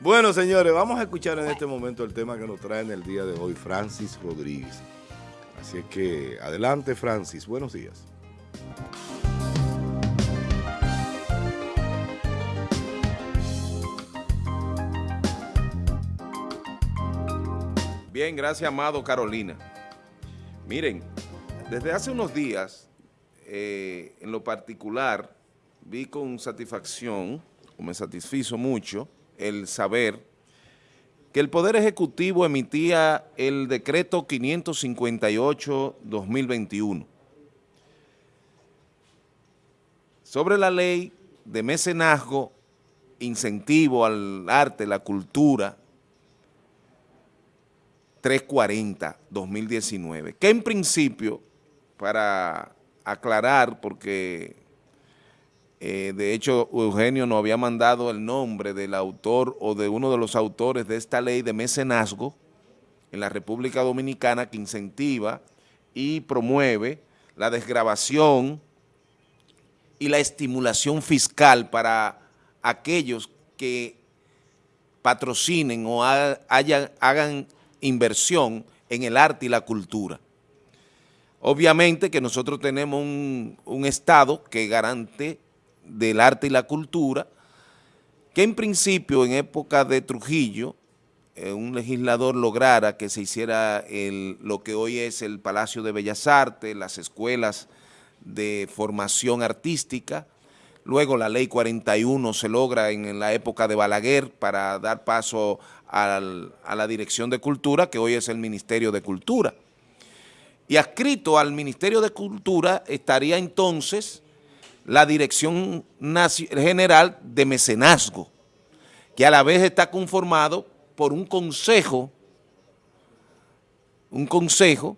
Bueno, señores, vamos a escuchar en este momento el tema que nos trae en el día de hoy Francis Rodríguez. Así es que adelante, Francis. Buenos días. Bien, gracias, amado Carolina. Miren, desde hace unos días, eh, en lo particular, vi con satisfacción, o me satisfizo mucho, el saber que el Poder Ejecutivo emitía el decreto 558-2021 sobre la ley de mecenazgo, incentivo al arte, la cultura, 340-2019, que en principio, para aclarar, porque eh, de hecho Eugenio nos había mandado el nombre del autor o de uno de los autores de esta ley de mecenazgo en la República Dominicana que incentiva y promueve la desgrabación y la estimulación fiscal para aquellos que patrocinen o hagan inversión en el arte y la cultura. Obviamente que nosotros tenemos un, Estado que garante del arte y la cultura, que en principio en época de Trujillo, eh, un legislador lograra que se hiciera lo que hoy es el Palacio de Bellas Artes, las escuelas de formación artística, luego la ley 41 se logra en la época de Balaguer para dar paso a la Dirección de Cultura, que hoy es el Ministerio de Cultura. Y adscrito al Ministerio de Cultura estaría entonces la Dirección General de Mecenazgo, que a la vez está conformado por un consejo, un consejo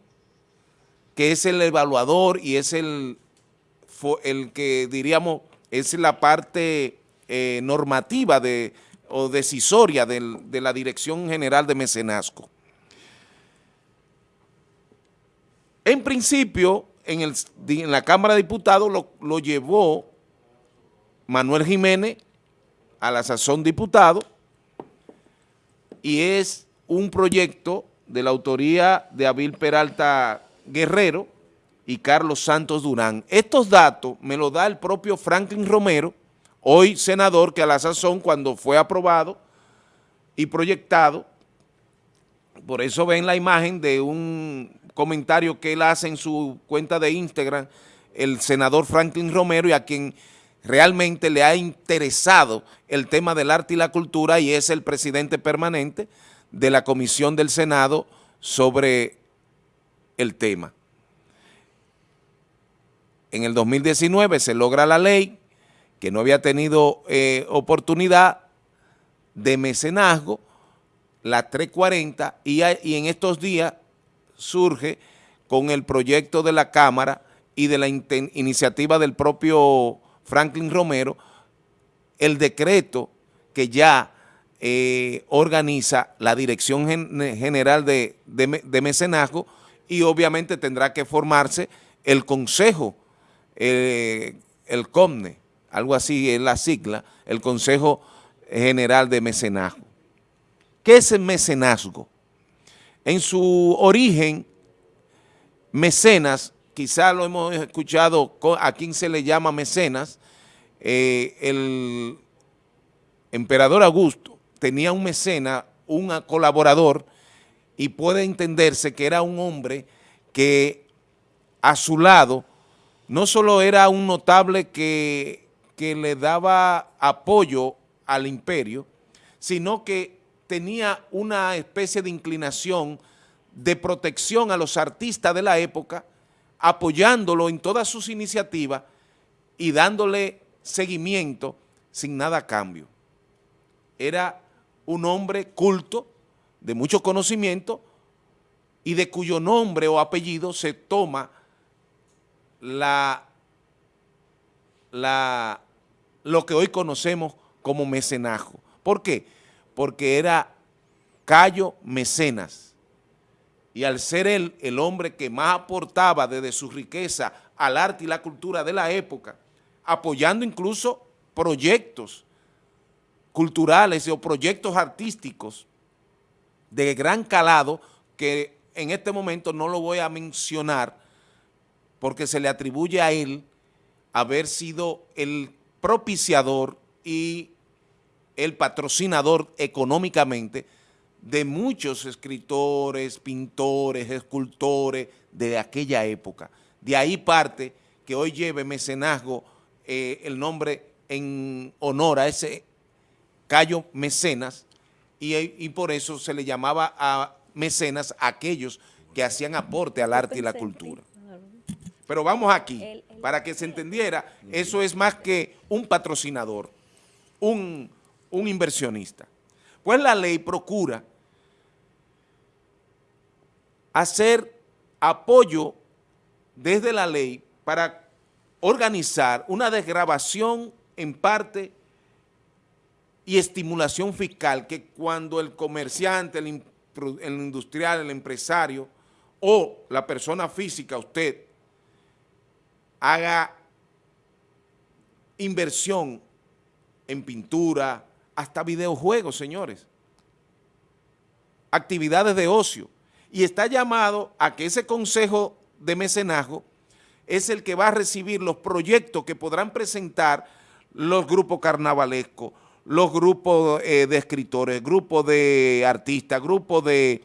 que es el evaluador y es el, el que diríamos es la parte eh, normativa de o decisoria de la Dirección General de Mecenazgo. En principio, en, el, en la Cámara de Diputados lo, lo, llevó Manuel Jiménez a la sazón diputado y es un proyecto de la autoría de Abil Peralta Guerrero y Carlos Santos Durán. Estos datos me los da el propio Franklin Romero, hoy senador que a la sazón cuando fue aprobado y proyectado, por eso ven la imagen de un comentario que él hace en su cuenta de Instagram, el senador Franklin Romero y a quien realmente le ha interesado el tema del arte y la cultura y es el presidente permanente de la Comisión del Senado sobre el tema. En el 2019 se logra la ley que no había tenido eh, oportunidad de mecenazgo, la 340, y, y en estos días surge con el proyecto de la Cámara y de la iniciativa del propio Franklin Romero, el decreto que ya eh, organiza la Dirección General de, Mecenazgo y obviamente tendrá que formarse el Consejo, eh, el COMNE, algo así es la sigla, el Consejo General de Mecenazgo. ¿Qué es el mecenazgo? En su origen, mecenas, quizá lo hemos escuchado, a quién se le llama mecenas, eh, el emperador Augusto tenía un mecena, un colaborador, y puede entenderse que era un hombre que a su lado no solo era un notable que que le daba apoyo al imperio, sino que tenía una especie de inclinación de protección a los artistas de la época, apoyándolo en todas sus iniciativas y dándole seguimiento sin nada a cambio. Era un hombre culto, de mucho conocimiento, y de cuyo nombre o apellido se toma la, la lo que hoy conocemos como mecenajo. ¿Por qué? Porque era Cayo Mecenas. Y al ser él el hombre que más aportaba desde su riqueza al arte y la cultura de la época, apoyando incluso proyectos culturales o proyectos artísticos de gran calado que en este momento no lo voy a mencionar porque se le atribuye a él haber sido el propiciador y el patrocinador económicamente de muchos escritores, pintores, escultores de aquella época. De ahí parte que hoy lleve mecenazgo eh, el nombre en honor a ese Cayo Mecenas y, y, por eso se le llamaba a mecenas a aquellos que hacían aporte al arte y la cultura. Pero vamos aquí, para que se entendiera, eso es más que un patrocinador, un, un inversionista. Pues la ley procura hacer apoyo desde la ley para organizar una desgrabación en parte y estimulación fiscal que cuando el comerciante, el, el industrial, el empresario o la persona física, usted, haga inversión en pintura, hasta videojuegos, señores. Actividades de ocio. Y está llamado a que ese consejo de mecenazgo es el que va a recibir los proyectos que podrán presentar los grupos carnavalescos, los grupos eh, de escritores, grupos de artistas, grupos de,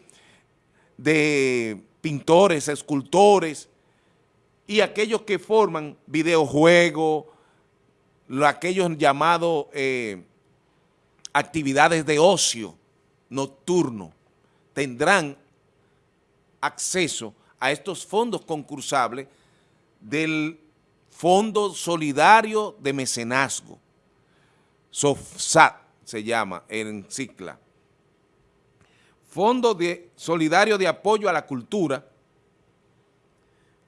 de pintores, escultores y aquellos que forman videojuegos, aquellos llamados eh, actividades de ocio nocturno, tendrán acceso a estos fondos concursables del Fondo Solidario de Mecenazgo, SOFSAT se llama en Cicla. Fondo de Solidario de Apoyo a la Cultura,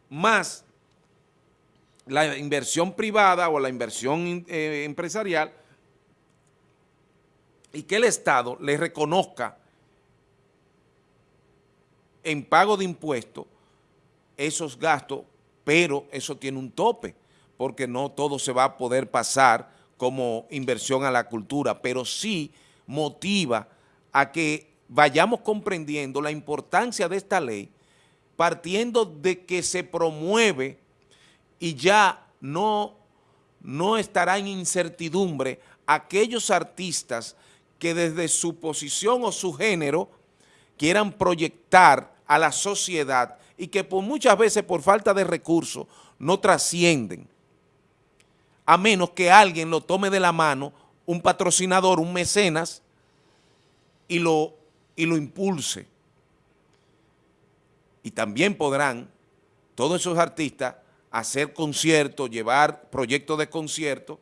más la inversión privada o la inversión eh, empresarial y que el Estado le reconozca en pago de impuestos esos gastos pero eso tiene un tope, porque no todo se va a poder pasar como inversión a la cultura, pero sí motiva a que vayamos comprendiendo la importancia de esta ley, partiendo de que se promueve y ya no, no estará en incertidumbre aquellos artistas que desde su posición o su género quieran proyectar a la sociedad y que por muchas veces por falta de recursos no trascienden, a menos que alguien lo tome de la mano, un patrocinador, un mecenas, y lo, y lo impulse. Y también podrán todos esos artistas hacer conciertos, llevar proyectos de conciertos,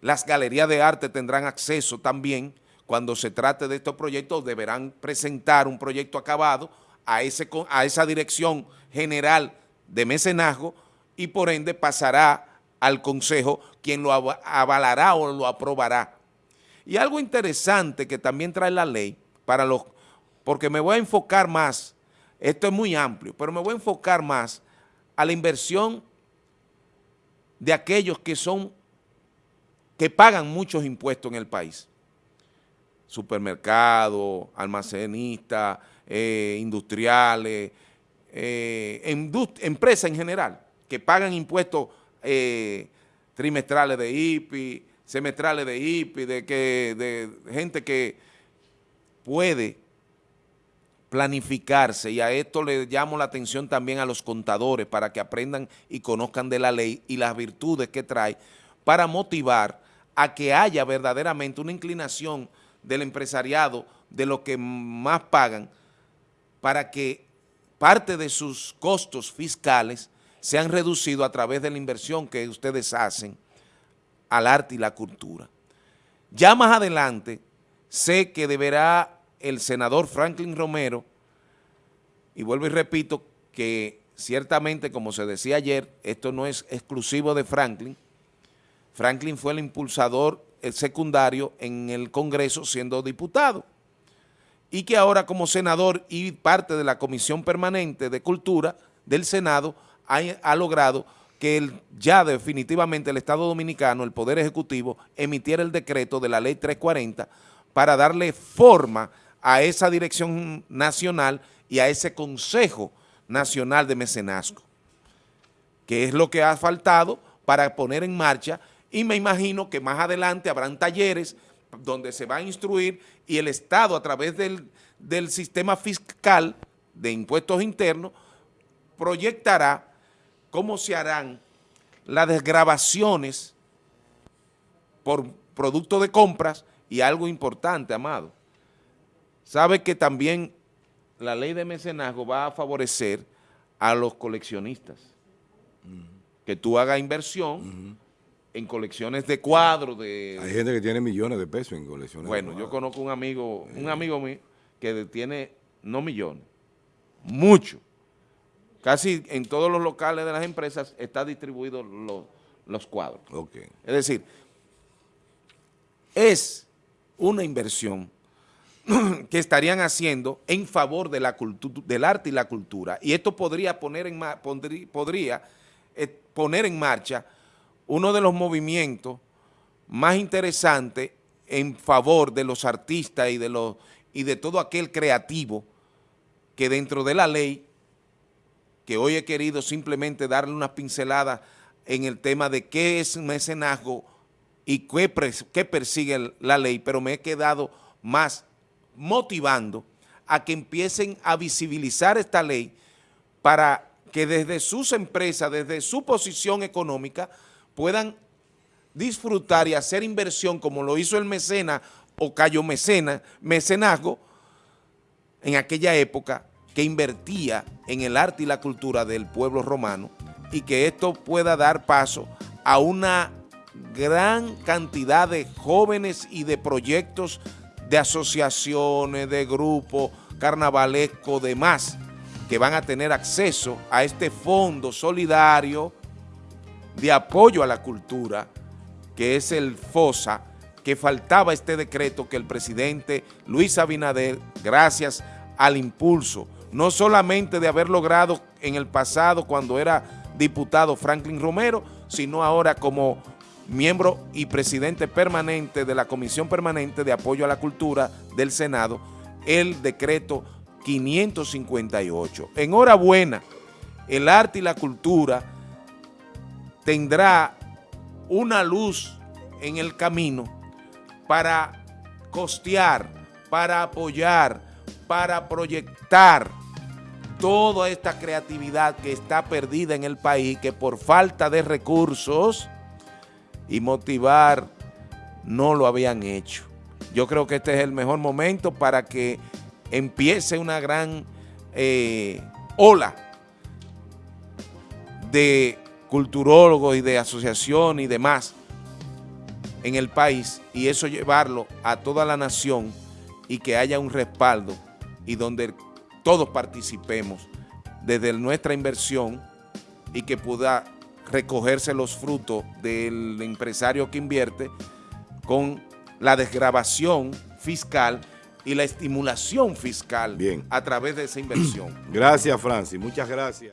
las galerías de arte tendrán acceso también, cuando se trate de estos proyectos, deberán presentar un proyecto acabado a, ese, a esa dirección general de mecenazgo y por ende pasará al Consejo quien lo avalará o lo aprobará. Y algo interesante que también trae la ley, para los, porque me voy a enfocar más, esto es muy amplio, pero me voy a enfocar más a la inversión de aquellos que son, que pagan muchos impuestos en el país. Supermercados, almacenistas, eh, industriales, eh, empresas en general, que pagan impuestos eh, trimestrales de IPI, semestrales de IPI, de, que, de gente que puede planificarse y a esto le llamo la atención también a los contadores para que aprendan y conozcan de la ley y las virtudes que trae para motivar a que haya verdaderamente una inclinación del empresariado de lo que más pagan para que parte de sus costos fiscales sean reducidos a través de la inversión que ustedes hacen al arte y la cultura. Ya más adelante sé que deberá el senador Franklin Romero, y vuelvo y repito que ciertamente, como se decía ayer, esto no es exclusivo de Franklin, Franklin fue el impulsador secundario en el Congreso siendo diputado. Y que ahora como senador y parte de la Comisión Permanente de Cultura del Senado ha, logrado que ya definitivamente el Estado Dominicano, el Poder Ejecutivo, emitiera el decreto de la Ley 340 para darle forma a esa dirección nacional y a ese Consejo Nacional de Mecenazgo, que es lo que ha faltado para poner en marcha y me imagino que más adelante habrán talleres donde se va a instruir y el Estado a través del, del sistema fiscal de impuestos internos proyectará cómo se harán las desgrabaciones por producto de compras y algo importante, Amado. Sabe que también la ley de mecenazgo va a favorecer a los coleccionistas. Que tú hagas inversión en colecciones de cuadros. De, Hay gente que tiene millones de pesos en colecciones. Bueno, yo conozco un amigo, un amigo mío que tiene, no millones, mucho. Casi en todos los locales de las empresas está distribuido los, los cuadros. Okay. Es decir, es una inversión que estarían haciendo en favor de la del arte y la cultura. Y esto podría poner en, podría, eh, poner en marcha uno de los movimientos más interesantes en favor de los artistas y de, los, y de todo aquel creativo que dentro de la ley, que hoy he querido simplemente darle unas pinceladas en el tema de qué es mecenazgo y qué, qué persigue la ley, pero me he quedado más motivando a que empiecen a visibilizar esta ley para que desde sus empresas, desde su posición económica, puedan disfrutar y hacer inversión como lo hizo el mecena o Cayo Mecena, mecenazgo, en aquella época que invertía en el arte y la cultura del pueblo romano y que esto pueda dar paso a una gran cantidad de jóvenes y de proyectos de asociaciones, de grupos carnavalescos, demás, que van a tener acceso a este fondo solidario de apoyo a la cultura, que es el FOSA, que faltaba este decreto que el presidente Luis Abinader, gracias al impulso, no solamente de haber logrado en el pasado cuando era diputado Franklin Romero, sino ahora como miembro y presidente permanente de la Comisión Permanente de Apoyo a la Cultura del Senado, el decreto 558. Enhorabuena, el arte y la cultura tendrá una luz en el camino para costear, para apoyar, para proyectar toda esta creatividad que está perdida en el país, que por falta de recursos y motivar no lo habían hecho. Yo creo que este es el mejor momento para que empiece una gran eh, ola de culturólogos y de asociación y demás en el país y eso llevarlo a toda la nación y que haya un respaldo y donde todos participemos desde nuestra inversión y que pueda recogerse los frutos del empresario que invierte con la desgrabación fiscal y la estimulación fiscal Bien. a través de esa inversión. Gracias, Francis. Muchas gracias.